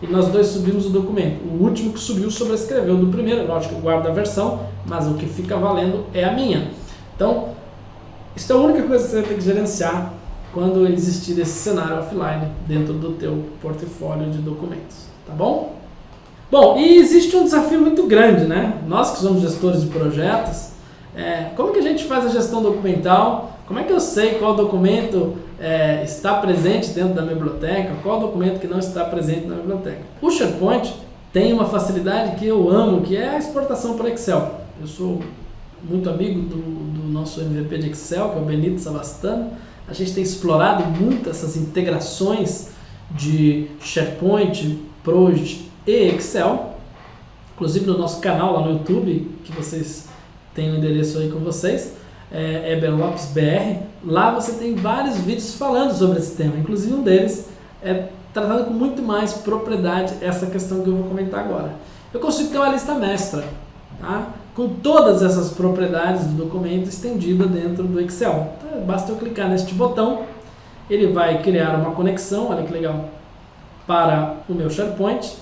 e nós dois subimos o documento. O último que subiu sobrescreveu do primeiro, lógico que eu guardo a versão, mas o que fica valendo é a minha. Então, isso é a única coisa que você tem que gerenciar quando existir esse cenário offline dentro do teu portfólio de documentos, tá bom? Bom, e existe um desafio muito grande, né? Nós que somos gestores de projetos, é, como que a gente faz a gestão documental? Como é que eu sei qual documento é, está presente dentro da biblioteca, qual documento que não está presente na biblioteca. O SharePoint tem uma facilidade que eu amo, que é a exportação para Excel. Eu sou muito amigo do, do nosso MVP de Excel, que é o Benito Savastano. A gente tem explorado muito essas integrações de SharePoint, Project e Excel. Inclusive no nosso canal lá no YouTube, que vocês têm o endereço aí com vocês. É, Eber Lopes BR. Lá você tem vários vídeos falando sobre esse tema, inclusive um deles é tratando com muito mais propriedade essa questão que eu vou comentar agora. Eu consigo ter uma lista mestra, tá? com todas essas propriedades do documento estendida dentro do Excel. Então, basta eu clicar neste botão, ele vai criar uma conexão, olha que legal, para o meu SharePoint.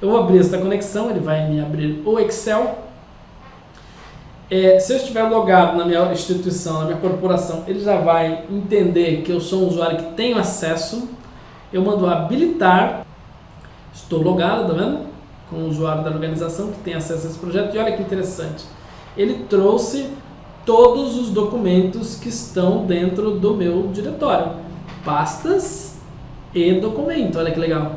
Eu vou abrir esta conexão, ele vai me abrir o Excel. É, se eu estiver logado na minha instituição, na minha corporação, ele já vai entender que eu sou um usuário que tem acesso. Eu mando habilitar, estou logado, tá vendo? com o usuário da organização que tem acesso a esse projeto. E olha que interessante, ele trouxe todos os documentos que estão dentro do meu diretório. Pastas e documento, olha que legal.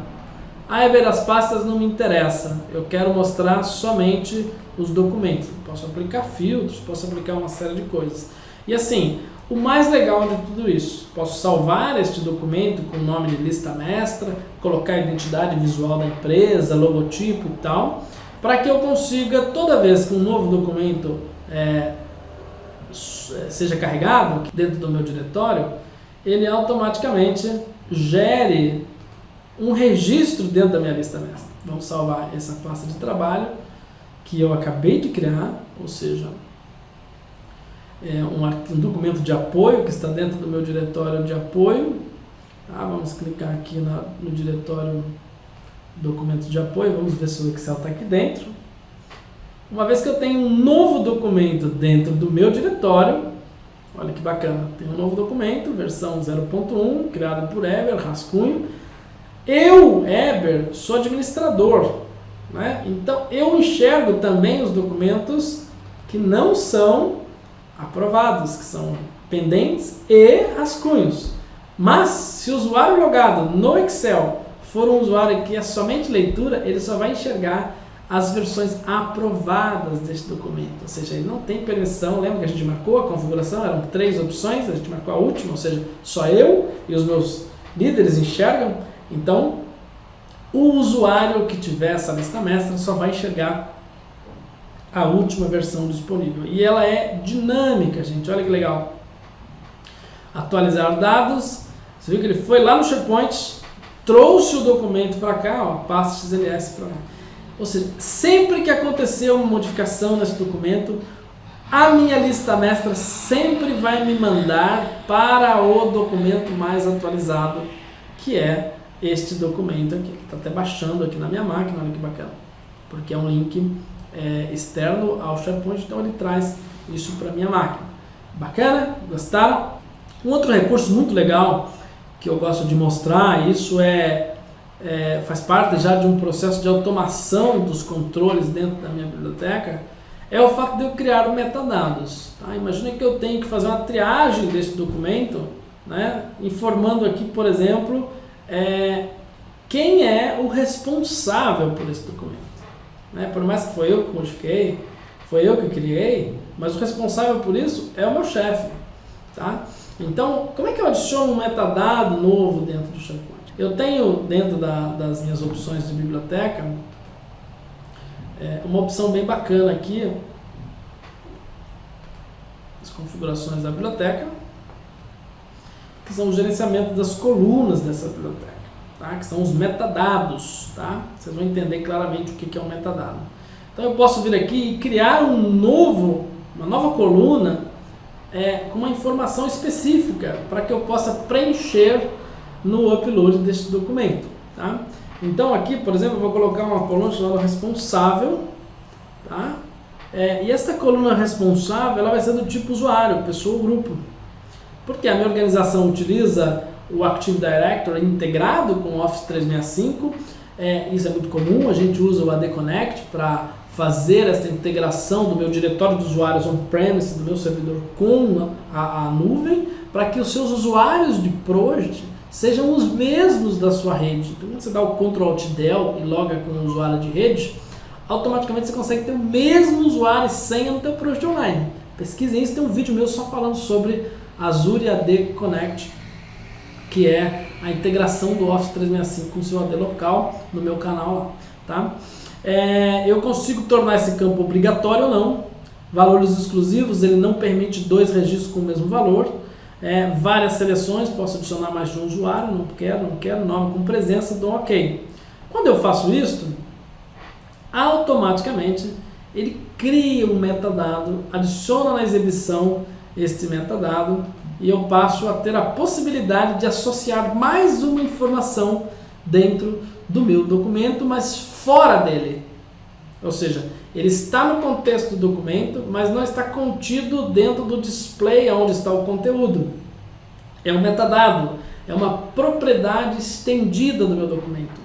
Ah, Eber, as pastas não me interessam, eu quero mostrar somente os documentos. Posso aplicar filtros, posso aplicar uma série de coisas. E assim, o mais legal de tudo isso, posso salvar este documento com o nome de lista mestra, colocar a identidade visual da empresa, logotipo e tal, para que eu consiga, toda vez que um novo documento é, seja carregado dentro do meu diretório, ele automaticamente gere um registro dentro da minha lista mestra. Vamos salvar essa pasta de trabalho que eu acabei de criar, ou seja, é, um, um, documento de apoio que está dentro do meu diretório de apoio. Tá? Vamos clicar aqui na, no diretório documento de apoio, vamos ver se o Excel está aqui dentro. Uma vez que eu tenho um novo documento dentro do meu diretório, olha que bacana, tem um novo documento, versão 0.1, criado por Eber, rascunho. Eu, Eber, sou administrador, né? então eu enxergo também os documentos que não são aprovados, que são pendentes e rascunhos. Mas, se o usuário logado no Excel for um usuário que é somente leitura, ele só vai enxergar as versões aprovadas deste documento. Ou seja, ele não tem permissão, lembra que a gente marcou a configuração, eram três opções, a gente marcou a última, ou seja, só eu e os meus líderes enxergam. Então, o usuário que tiver essa lista mestra só vai enxergar a última versão disponível. E ela é dinâmica, gente. Olha que legal. Atualizar dados. Você viu que ele foi lá no SharePoint, trouxe o documento para cá, ó, pasta XLS para lá. Ou seja, sempre que acontecer uma modificação nesse documento, a minha lista mestra sempre vai me mandar para o documento mais atualizado, que é este documento aqui. Está até baixando aqui na minha máquina, olha que bacana. Porque é um link é, externo ao SharePoint, então ele traz isso para minha máquina. Bacana? Gostaram? Um outro recurso muito legal que eu gosto de mostrar, isso é, é, faz parte já de um processo de automação dos controles dentro da minha biblioteca, é o fato de eu criar metadados. Tá? Imagina que eu tenho que fazer uma triagem desse documento, né? informando aqui, por exemplo, é, quem é o responsável por esse documento. Né? Por mais que foi eu que modifiquei, foi eu que criei, mas o responsável por isso é o meu chefe. Tá? Então, como é que eu adiciono um metadado novo dentro do SharePoint? Eu tenho dentro da, das minhas opções de biblioteca é, uma opção bem bacana aqui, as configurações da biblioteca, que são o gerenciamento das colunas dessa biblioteca tá? que são os metadados. Tá? Vocês vão entender claramente o que é um metadado. Então eu posso vir aqui e criar um novo, uma nova coluna é, com uma informação específica para que eu possa preencher no upload deste documento. Tá? Então aqui, por exemplo, eu vou colocar uma coluna chamada responsável. Tá? É, e esta coluna responsável ela vai ser do tipo usuário, pessoa ou grupo. Porque a minha organização utiliza o Active Directory integrado com o Office 365. É, isso é muito comum, a gente usa o AD Connect para fazer essa integração do meu diretório de usuários on-premise, do meu servidor com a, a nuvem, para que os seus usuários de Project sejam os mesmos da sua rede. Então, quando você dá o Ctrl Alt Del e loga com o usuário de rede, automaticamente você consegue ter o mesmo usuário e senha no teu Project Online. Pesquisem isso, tem um vídeo meu só falando sobre Azure AD Connect que é a integração do Office 365 com o seu AD local no meu canal tá? É, eu consigo tornar esse campo obrigatório ou não, valores exclusivos, ele não permite dois registros com o mesmo valor. É, várias seleções, posso adicionar mais de um usuário, não quero, não quero, nome com presença, dou OK. Quando eu faço isso, automaticamente ele cria um metadado, adiciona na exibição este metadado e eu passo a ter a possibilidade de associar mais uma informação dentro do meu documento, mas fora dele. Ou seja, ele está no contexto do documento, mas não está contido dentro do display onde está o conteúdo. É um metadado, é uma propriedade estendida do meu documento.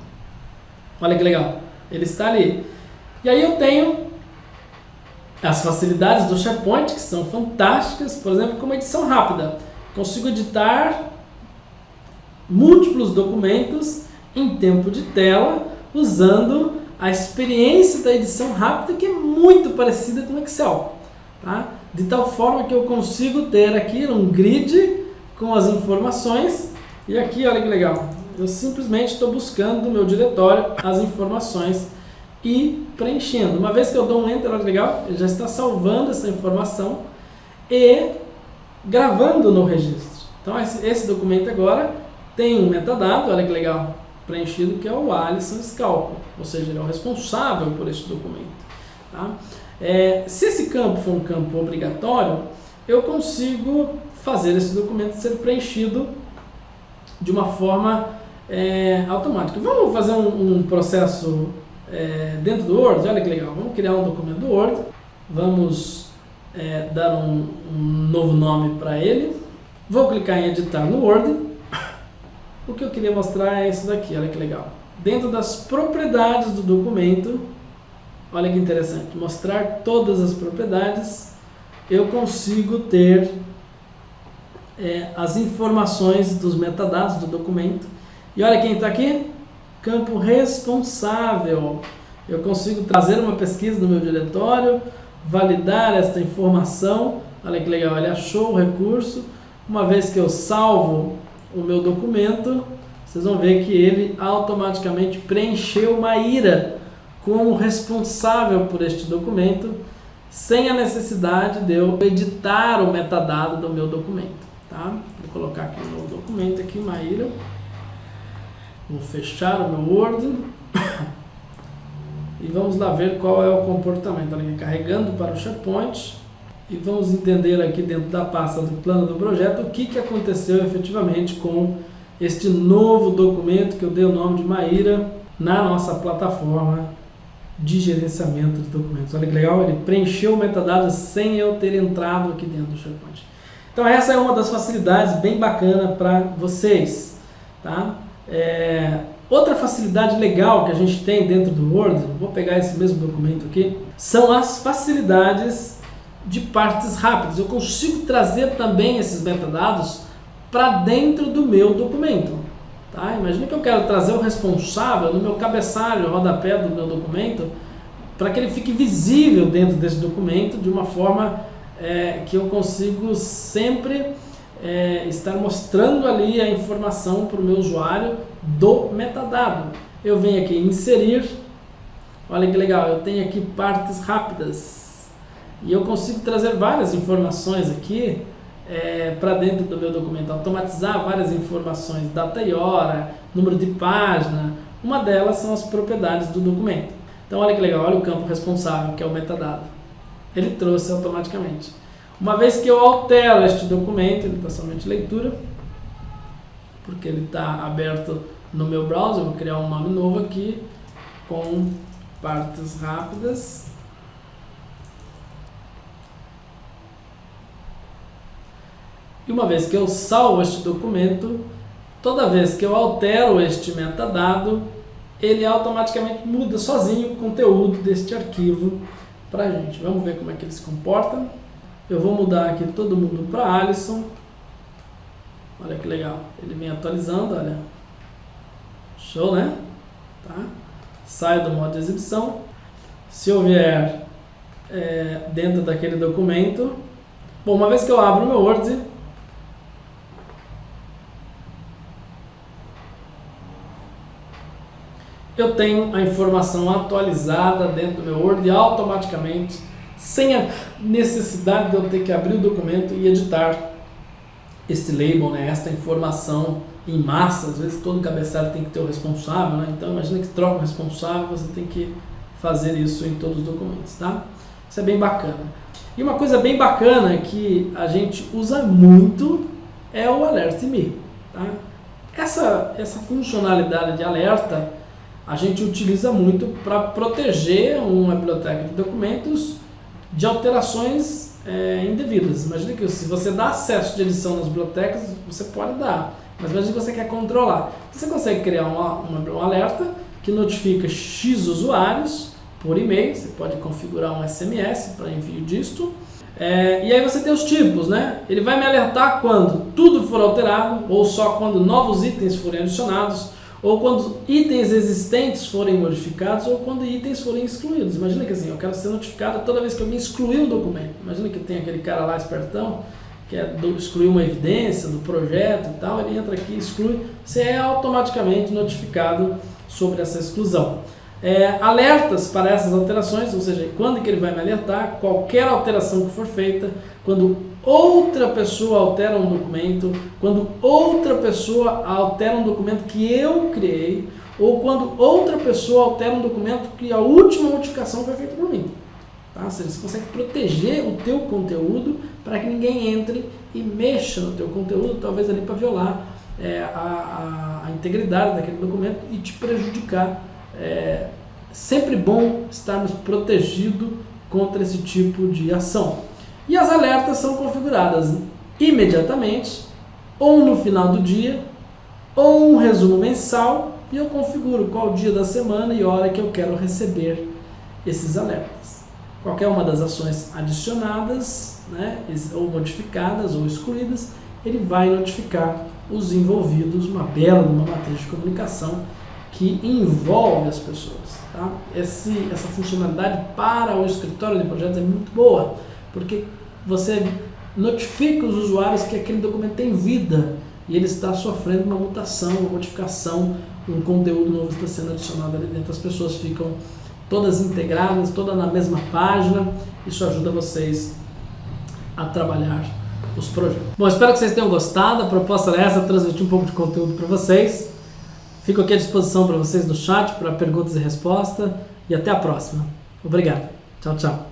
Olha que legal, ele está ali. E aí eu tenho as facilidades do SharePoint, que são fantásticas, por exemplo, como edição rápida. Consigo editar múltiplos documentos em tempo de tela, usando a experiência da edição rápida, que é muito parecida com Excel. Tá? De tal forma que eu consigo ter aqui um grid com as informações, e aqui, olha que legal, eu simplesmente estou buscando no meu diretório as informações e preenchendo. Uma vez que eu dou um Enter, olha legal, ele já está salvando essa informação e gravando no registro. Então esse, esse documento agora tem um metadado, olha que legal, preenchido, que é o Alisson Scalco, ou seja, ele é o responsável por esse documento. Tá? É, se esse campo for um campo obrigatório, eu consigo fazer esse documento ser preenchido de uma forma é, automática. Vamos fazer um, um processo é, dentro do Word, olha que legal, vamos criar um documento do Word, vamos é, dar um, um, novo nome para ele, vou clicar em editar no Word, o que eu queria mostrar é isso daqui, olha que legal. Dentro das propriedades do documento, olha que interessante, mostrar todas as propriedades, eu consigo ter é, as informações dos metadados do documento. E olha quem está aqui, campo responsável. Eu consigo trazer uma pesquisa do meu diretório, validar esta informação. Olha que legal, ele achou o recurso. Uma vez que eu salvo o meu documento, vocês vão ver que ele automaticamente preencheu Maíra como responsável por este documento, sem a necessidade de eu editar o metadado do meu documento. Tá? Vou colocar aqui o meu documento aqui, Maíra. Vou fechar o meu Word. [coughs] e vamos lá ver qual é o comportamento. Olha carregando para o SharePoint. E vamos entender aqui dentro da pasta do plano do projeto o que, que aconteceu efetivamente com este novo documento que eu dei o nome de Maíra na nossa plataforma de gerenciamento de documentos. Olha que legal, ele preencheu metadados sem eu ter entrado aqui dentro do SharePoint. Então essa é uma das facilidades bem bacana para vocês. Tá? É, outra facilidade legal que a gente tem dentro do Word, vou pegar esse mesmo documento aqui, são as facilidades de partes rápidas. Eu consigo trazer também esses metadados para dentro do meu documento. Tá? Imagina que eu quero trazer o responsável no meu cabeçalho, rodapé do meu documento, para que ele fique visível dentro desse documento de uma forma é, que eu consigo sempre é, estar mostrando ali a informação para o meu usuário do metadado. Eu venho aqui em inserir, olha que legal, eu tenho aqui partes rápidas e eu consigo trazer várias informações aqui é, para dentro do meu documento, automatizar várias informações, data e hora, número de página, uma delas são as propriedades do documento. Então olha que legal, olha o campo responsável, que é o metadado. Ele trouxe automaticamente. Uma vez que eu altero este documento, ele está somente leitura, porque ele está aberto no meu browser, vou criar um nome novo aqui, com partes rápidas. E uma vez que eu salvo este documento, toda vez que eu altero este metadado, ele automaticamente muda sozinho o conteúdo deste arquivo para a gente. Vamos ver como é que ele se comporta. Eu vou mudar aqui todo mundo para Alisson. Olha que legal. Ele vem atualizando, olha. Show, né? Tá? Sai do modo de exibição. Se eu vier é, dentro daquele documento... Bom, uma vez que eu abro o meu Word, eu tenho a informação atualizada dentro do meu Word automaticamente sem a necessidade de eu ter que abrir o documento e editar este label, né, esta informação em massa. Às vezes todo cabeçalho tem que ter o responsável, né? então imagina que troca o responsável, você tem que fazer isso em todos os documentos, tá? Isso é bem bacana. E uma coisa bem bacana que a gente usa muito é o Alert Me. Tá? Essa, essa funcionalidade de alerta a gente utiliza muito para proteger uma biblioteca de documentos de alterações é, indevidas. Imagina que se você dá acesso de edição nas bibliotecas, você pode dar, mas imagina que você quer controlar. Você consegue criar uma, uma, um alerta que notifica X usuários por e-mail, você pode configurar um SMS para envio disto, é, e aí você tem os tipos, né? Ele vai me alertar quando tudo for alterado, ou só quando novos itens forem adicionados, ou quando itens existentes forem modificados, ou quando itens forem excluídos. Imagina que assim, eu quero ser notificado toda vez que alguém excluir um documento. Imagina que tem aquele cara lá espertão, que é do, excluir uma evidência do projeto e tal, ele entra aqui exclui, você é automaticamente notificado sobre essa exclusão. É, alertas para essas alterações, ou seja, quando que ele vai me alertar, qualquer alteração que for feita, quando outra pessoa altera um documento, quando outra pessoa altera um documento que eu criei, ou quando outra pessoa altera um documento que a última modificação foi feita por mim. Tá? Ou seja, você consegue proteger o teu conteúdo para que ninguém entre e mexa no teu conteúdo, talvez ali para violar é, a, a, a, integridade daquele documento e te prejudicar. É sempre bom estarmos protegidos contra esse tipo de ação. E as alertas são configuradas imediatamente, ou no final do dia, ou um resumo mensal, e eu configuro qual dia da semana e hora que eu quero receber esses alertas. Qualquer uma das ações adicionadas, né, ou modificadas ou excluídas, ele vai notificar os envolvidos, uma bela uma matriz de comunicação que envolve as pessoas. Tá? Esse, essa funcionalidade para o escritório de projetos é muito boa, porque você notifica os usuários que aquele documento tem vida e ele está sofrendo uma mutação, uma modificação, um conteúdo novo está sendo adicionado ali dentro. As pessoas ficam todas integradas, todas na mesma página. Isso ajuda vocês a trabalhar os projetos. Bom, espero que vocês tenham gostado. A proposta era essa, transmitir um pouco de conteúdo para vocês. Fico aqui à disposição para vocês no chat para perguntas e respostas. E até a próxima. Obrigado. Tchau, tchau.